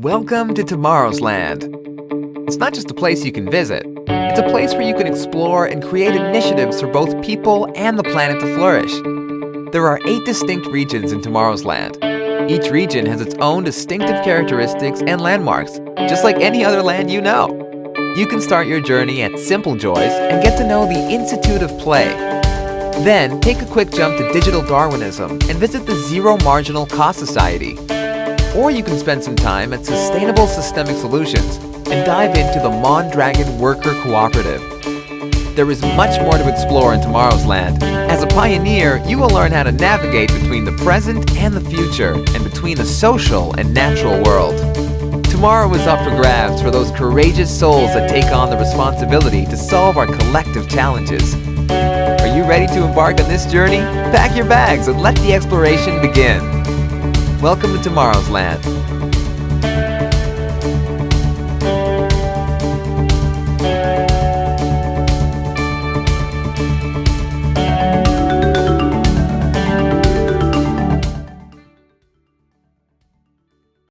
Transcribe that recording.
Welcome to Tomorrow's Land. It's not just a place you can visit, it's a place where you can explore and create initiatives for both people and the planet to flourish. There are eight distinct regions in Tomorrow's Land. Each region has its own distinctive characteristics and landmarks, just like any other land you know. You can start your journey at Simple Joys and get to know the Institute of Play. Then, take a quick jump to Digital Darwinism and visit the Zero Marginal Cost Society. Or you can spend some time at Sustainable Systemic Solutions and dive into the Mondragon Worker Cooperative. There is much more to explore in tomorrow's land. As a pioneer, you will learn how to navigate between the present and the future, and between the social and natural world. Tomorrow is up for grabs for those courageous souls that take on the responsibility to solve our collective challenges. Are you ready to embark on this journey? Pack your bags and let the exploration begin. Welcome to Tomorrow's Land.